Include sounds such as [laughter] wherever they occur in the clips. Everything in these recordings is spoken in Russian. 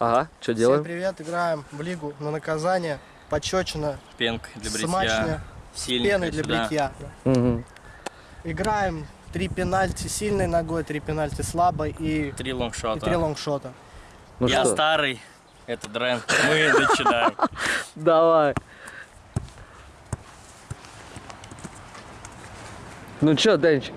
Ага, что Всем делаем? привет, играем в лигу на наказание. Почечина, Пенка для бритья. смачная, Сильненькая пеной для сюда. бритья. Мгм. Играем три пенальти сильной ногой, три пенальти слабой и, Три и лонгшота. три лонгшота. Ну Я что, старый, это Дрен. Мы [laughs] начинаем. давай. Ну что, Денчик,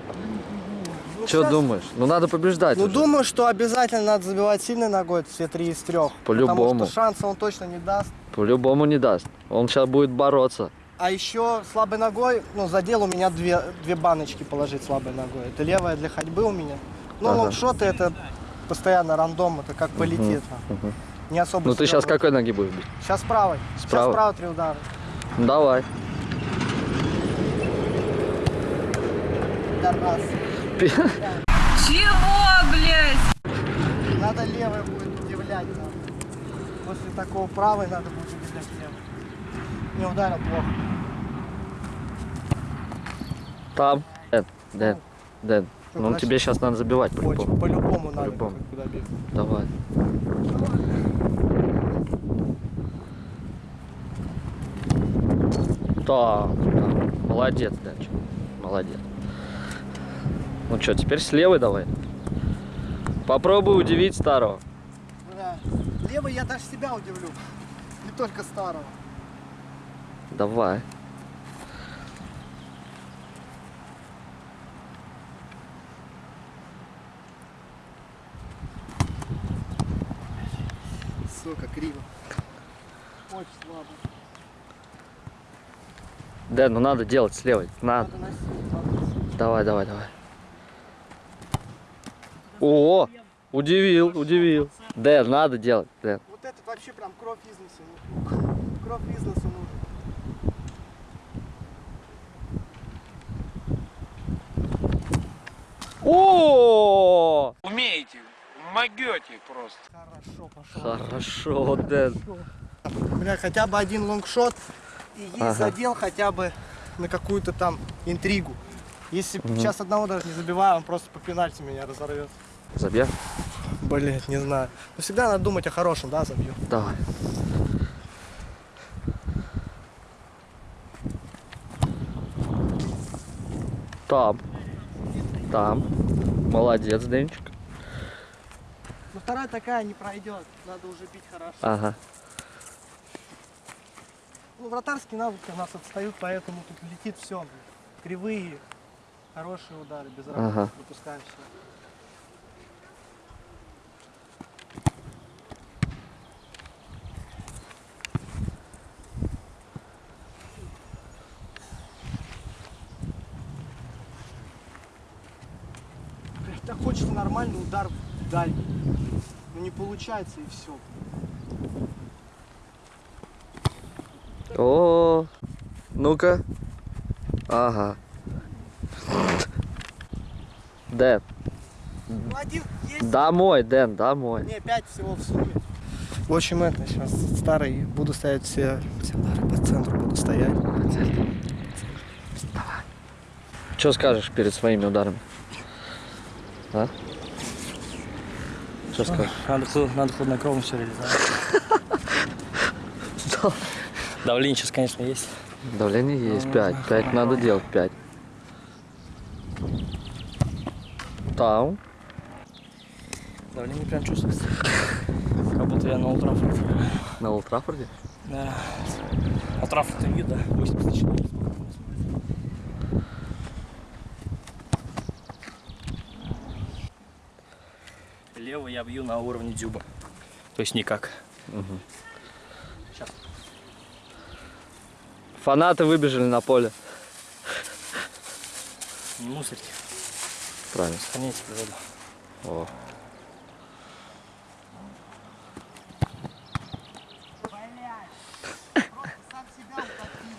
Ну, что щас- думаешь? Ну надо побеждать Ну, уже. думаю, что обязательно надо забивать сильной ногой все три из трех. По-любому. Потому что шанса он точно не даст. По-любому не даст. Он сейчас будет бороться. А еще слабой ногой, ну, задел у меня две, две баночки положить слабой ногой. Это левая для ходьбы у меня. Ну, Ага. лонгшоты это постоянно рандом, это как полетит. мгм. Не особо Ну ты сейчас какой ноги будешь бить? Сейчас правой. Сейчас Справа? справа три удара. Ну, давай. Удар раз. Чего, блядь? Надо левой будет удивлять. надо. После такого правой надо будет удивлять левой. Не ударил плохо. Там. Дэн, Дэн, Дэн. Ну Подожди. тебе сейчас надо забивать по-любому. По-любому надо будет куда бить. Давай. Так, так. Молодец, Денчик. Молодец. Ну что, теперь с левой давай. Попробуй удивить старого. Да. Левой я даже себя удивлю. [laughs] Не только старого. Давай. Сука, криво. Очень слабо. Дэн, ну надо делать с левой. Надо. Надо носить, надо носить. Давай, давай, давай. О, удивил, удивил. Дэн, надо делать, Дэн. Вот этот вообще прям кровь из носа. ну, Кровь из носа нужен. О, Умеете, могете просто. Хорошо, пошел. хорошо, Дэн. Бля, хотя бы один лонгшот и Ага. задел хотя бы на какую-то там интригу. Если сейчас одного даже не забиваю, он просто по пенальти меня разорвет. Забьем? Блять, не знаю. Но всегда надо думать о хорошем, да, забью. Давай. Там. Там. Молодец, Денчик. Но вторая такая не пройдет. Надо уже бить хорошо. Ага. Ну, вратарские навыки у нас отстают, поэтому тут летит все. Кривые, хорошие удары, без Ага. ага. выпускаем все. Так хочется нормальный удар в дальний. Но не получается и все. О, ну-ка. Ага. Дэн, Ну, один есть. домой, Дэн, домой. Не, пять всего в сумме. В общем, это сейчас старый. Буду ставить все, все удары по центру, буду стоять. Что скажешь перед своими ударами? А? Что скажешь? Надо, надо хладнокровно все реализовать. [laughs] Давление сейчас, конечно, есть. Давление есть 5. 5 надо делать, 5. Там. Давление прям чувствуется. Как будто я на Ултрафорде. На Олд? Да. Ултрафорд вид, да. 84. Левый я бью на уровне дюба. То есть никак. Сейчас. Фанаты выбежали на поле. Не мусорьте. Правильно. Сохраняйте природу. О.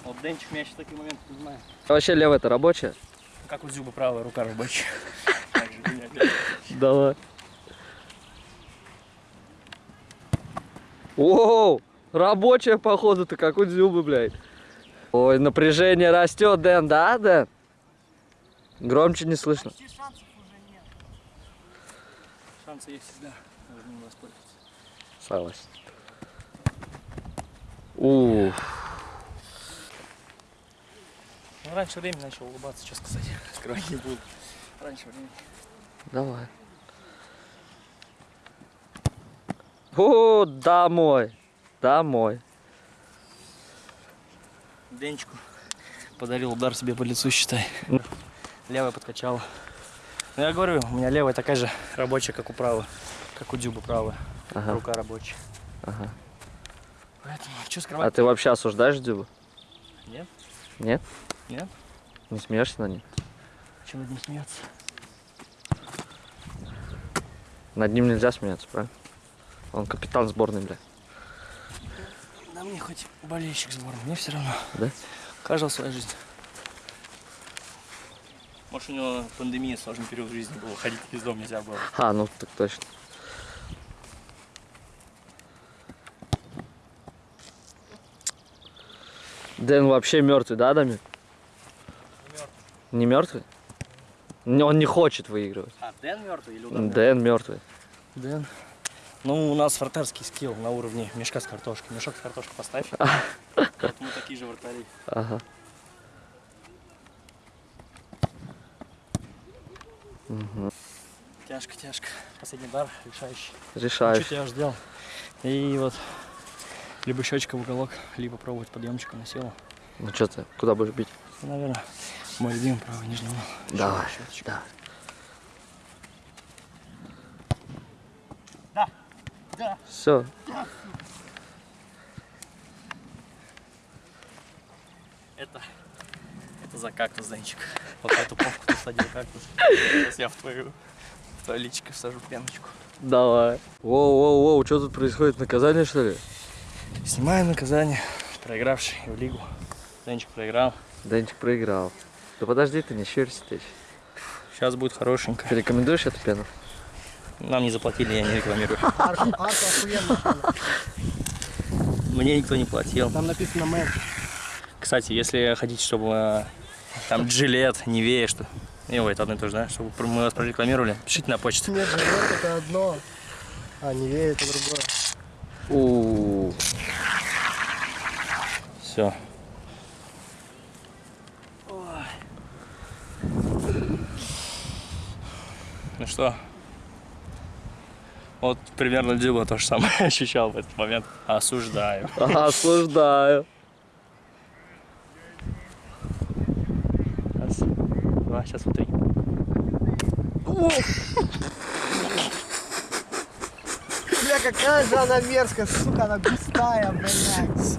Вот Денчик меня сейчас такие моменты. А вообще левая это рабочая? Как у Дзюба правая рука рабочая. [laughs] Же, блядь. Давай. Оу, рабочая походу-то, как у Дзюбы, блядь. Ой, напряжение растет, Дэн, да, Дэн? Громче не слышно. Почти шансов уже нет. Шансы есть всегда. Им воспользоваться. Согласен. Ух. Ну, раньше времени начал улыбаться, что сказать. Скрывать не буду. Раньше времени. Давай. О, домой. Домой. Денечку подарил удар себе по лицу, считай. Левая подкачала. Ну, я говорю, у меня левая такая же рабочая, как у правой. Как у Дюба правая. Ага. Рука рабочая. Ага. Поэтому, что А скрывать? ты вообще осуждаешь Дюбу? Нет? Нет? Нет? Не смеешься на ним? Чем над ним смеяться? Над ним нельзя смеяться, правильно? Он капитан сборной, бля. Да мне хоть болельщик сборной, мне все равно. Да? Каждого своя жизнь. Может, у него пандемия, сложный период жизни был, ходить из дома нельзя было. А, ну так точно. Дэн вообще мертвый, да, Дамир? Не мертвый? Он не хочет выигрывать. А, Дэн мертвый или Дэн мертвый. Дэн. Ну, у нас вратарский скилл на уровне мешка с картошкой. Мешок с картошкой поставь. [laughs] Мы такие же вратари. Ага. Тяжко, тяжко. Последний дар решающий. Решаешь. Чуть я ждал. И вот либо щечка в уголок, либо пробовать подъемчиком на силу. Ну что ты, куда будешь бить? Ну, наверное, мой любимый правый нижний угол. Давай. Да, да. Все. Это, это за кактус, Денчик. Вот эту попку ты садил кактус. Сейчас я в твою, в твое личико всажу пеночку. Давай. Воу-воу-воу, что тут происходит? Наказание, что ли? Снимаем наказание. Проигравший в лигу. Денчик проиграл. Денчик проиграл. Да подожди ты, не щурься ты. Сейчас будет хорошенько. Ты рекомендуешь эту пену? Нам не заплатили, я не рекламирую. [laughs] Арка, арка охуенно. Мне никто не платил. Там написано мэн. Кстати, если хотите, чтобы э, там джилет, Невея, что... И ой, это одно и то же, да? Чтобы мы вас прорекламировали, пишите на почту. Нет, живет это одно. А, не верит, это другое. У. Все. Ну что? Вот примерно Дюба то же самое [laughs] ощущал в этот момент. Осуждаю. Осуждаю. Раз, два, сейчас вот три. Бля, какая же она мерзкая, сука, она густая, блядь.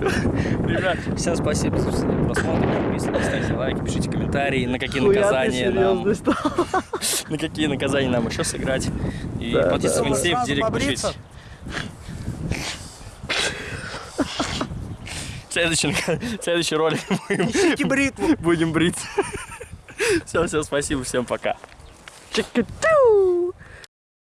Ребят, всем спасибо за просмотр. Подписывайтесь, ставьте лайки, пишите комментарии, на какие Хуя наказания нам, [laughs] на какие наказания нам еще сыграть. И Да, подписывайтесь да, в инсте, в директ пишите. Следующий, [laughs] следующий ролик будем, [laughs] будем бриться. Все, все, спасибо, всем пока. Чик-чик.